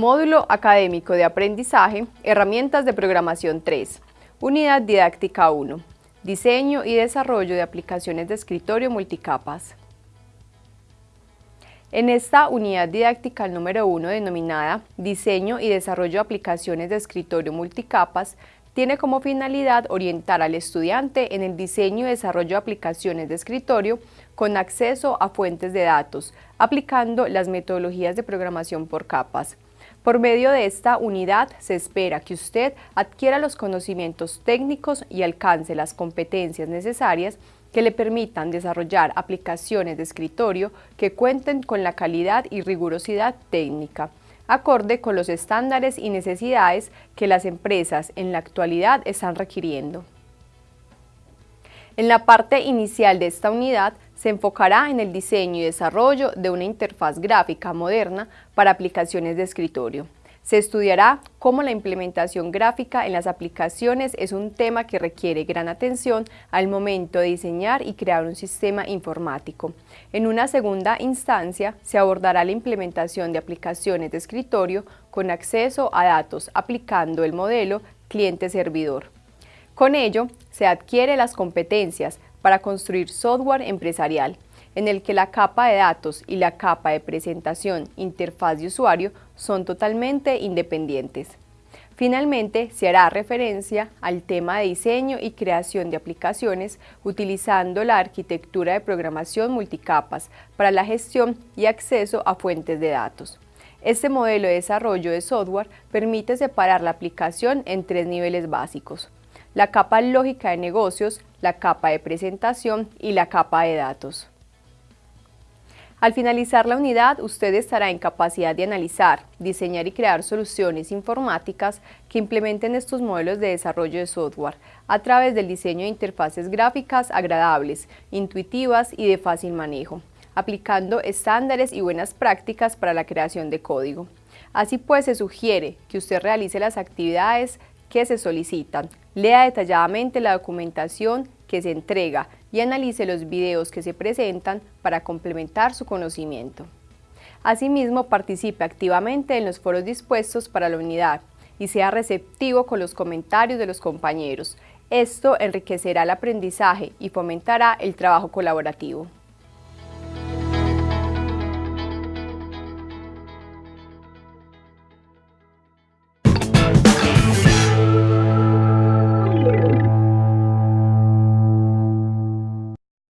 Módulo Académico de Aprendizaje, Herramientas de Programación 3, Unidad Didáctica 1, Diseño y Desarrollo de Aplicaciones de Escritorio Multicapas. En esta unidad didáctica número 1 denominada Diseño y Desarrollo de Aplicaciones de Escritorio Multicapas, tiene como finalidad orientar al estudiante en el diseño y desarrollo de aplicaciones de escritorio con acceso a fuentes de datos, aplicando las metodologías de programación por capas. Por medio de esta unidad se espera que usted adquiera los conocimientos técnicos y alcance las competencias necesarias que le permitan desarrollar aplicaciones de escritorio que cuenten con la calidad y rigurosidad técnica, acorde con los estándares y necesidades que las empresas en la actualidad están requiriendo. En la parte inicial de esta unidad se enfocará en el diseño y desarrollo de una interfaz gráfica moderna para aplicaciones de escritorio. Se estudiará cómo la implementación gráfica en las aplicaciones es un tema que requiere gran atención al momento de diseñar y crear un sistema informático. En una segunda instancia, se abordará la implementación de aplicaciones de escritorio con acceso a datos aplicando el modelo cliente-servidor. Con ello, se adquiere las competencias para construir software empresarial, en el que la capa de datos y la capa de presentación, interfaz de usuario, son totalmente independientes. Finalmente, se hará referencia al tema de diseño y creación de aplicaciones utilizando la arquitectura de programación multicapas para la gestión y acceso a fuentes de datos. Este modelo de desarrollo de software permite separar la aplicación en tres niveles básicos, la capa lógica de negocios, la capa de presentación y la capa de datos. Al finalizar la unidad, usted estará en capacidad de analizar, diseñar y crear soluciones informáticas que implementen estos modelos de desarrollo de software a través del diseño de interfaces gráficas agradables, intuitivas y de fácil manejo, aplicando estándares y buenas prácticas para la creación de código. Así pues, se sugiere que usted realice las actividades que se solicitan, lea detalladamente la documentación que se entrega y analice los videos que se presentan para complementar su conocimiento. Asimismo, participe activamente en los foros dispuestos para la unidad y sea receptivo con los comentarios de los compañeros. Esto enriquecerá el aprendizaje y fomentará el trabajo colaborativo.